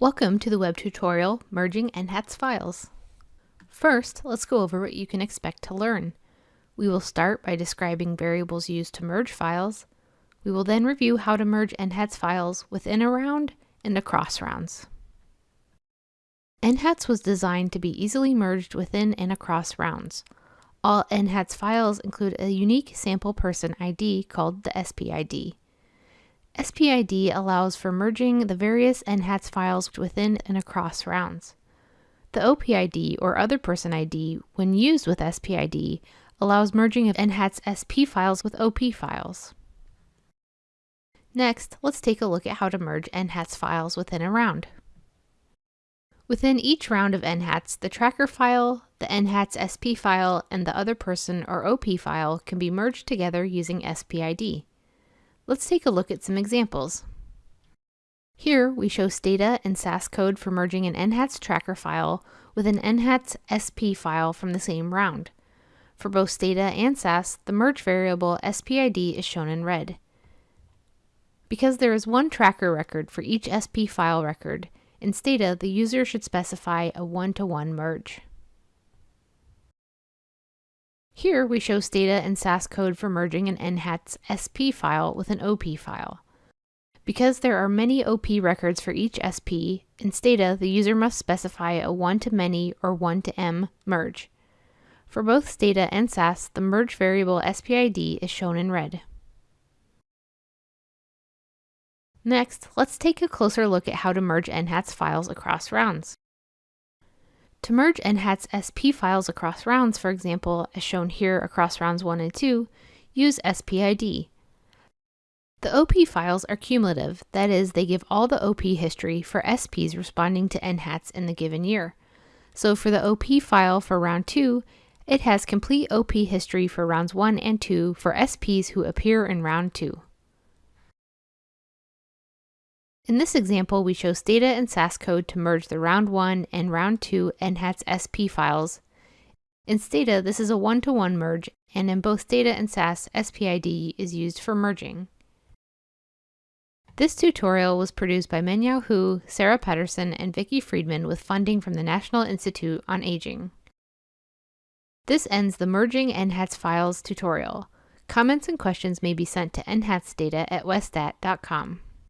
Welcome to the web tutorial Merging NHATS Files. First, let's go over what you can expect to learn. We will start by describing variables used to merge files. We will then review how to merge NHATS files within a round and across rounds. NHATS was designed to be easily merged within and across rounds. All NHATS files include a unique sample person ID called the SPID. SPID allows for merging the various NHATS files within and across rounds. The OPID, or Other Person ID, when used with SPID, allows merging of NHATS SP files with OP files. Next, let's take a look at how to merge NHATS files within a round. Within each round of NHATS, the tracker file, the NHATS SP file, and the other person or OP file can be merged together using SPID. Let's take a look at some examples. Here, we show Stata and SAS code for merging an NHATS tracker file with an NHATS SP file from the same round. For both Stata and SAS, the merge variable SPID is shown in red. Because there is one tracker record for each SP file record, in Stata, the user should specify a one-to-one -one merge. Here we show Stata and SAS code for merging an NHATS SP file with an OP file. Because there are many OP records for each SP, in Stata the user must specify a one-to-many or one-to-m merge. For both Stata and SAS, the merge variable SPID is shown in red. Next, let's take a closer look at how to merge NHATS files across rounds. To merge NHATS SP files across rounds, for example, as shown here across rounds 1 and 2, use SPID. The OP files are cumulative, that is, they give all the OP history for SPs responding to NHATS in the given year. So for the OP file for round 2, it has complete OP history for rounds 1 and 2 for SPs who appear in round 2. In this example, we show Stata and SAS code to merge the round 1 and round 2 NHATS SP files. In Stata, this is a one-to-one -one merge, and in both Stata and SAS, SPID is used for merging. This tutorial was produced by Mengyao Hu, Sarah Patterson, and Vicki Freedman with funding from the National Institute on Aging. This ends the Merging NHATS Files tutorial. Comments and questions may be sent to nhatsdata at westat.com.